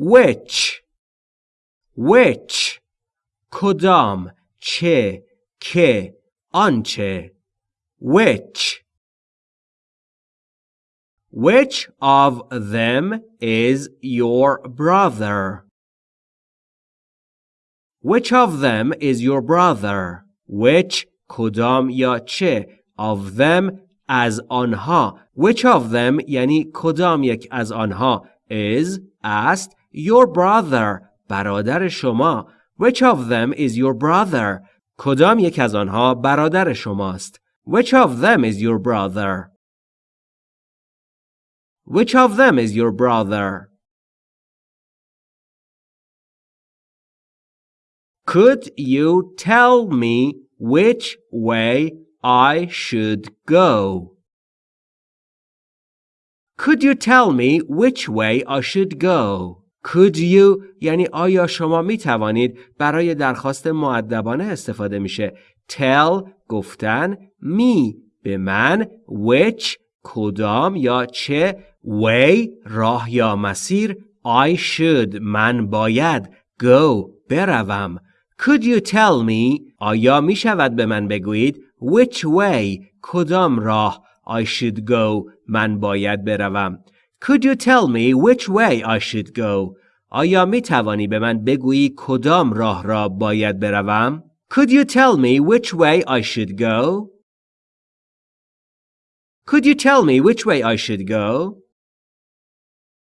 which which کدام چه که آنچه which which of them is your brother? Which of them is your brother? Which کدام یا چه of them از آنها Which of them یعنی کدام یک از آنها is است your brother برادر شما Which of them is your brother کدام یک از آنها برادر شماست Which of them is your brother which of them is your brother? Could you tell me which way I should go? Could you tell me which way I should go? Could you یعنی آیا شما می توانید برای درخواست معدبانه استفاده میشه؟ Tell گفتن me به من which کدام یا چه way راه یا مسیر I should من باید go بروم. Could you tell me آیا می شود به من بگویید which way کدام راه I should go من باید بروم. Could you tell me which way I should go آیا می توانی به من بگویی کدام راه را باید بروم Could you tell me which way I should go Could you tell me which way I should go